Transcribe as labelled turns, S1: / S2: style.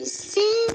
S1: I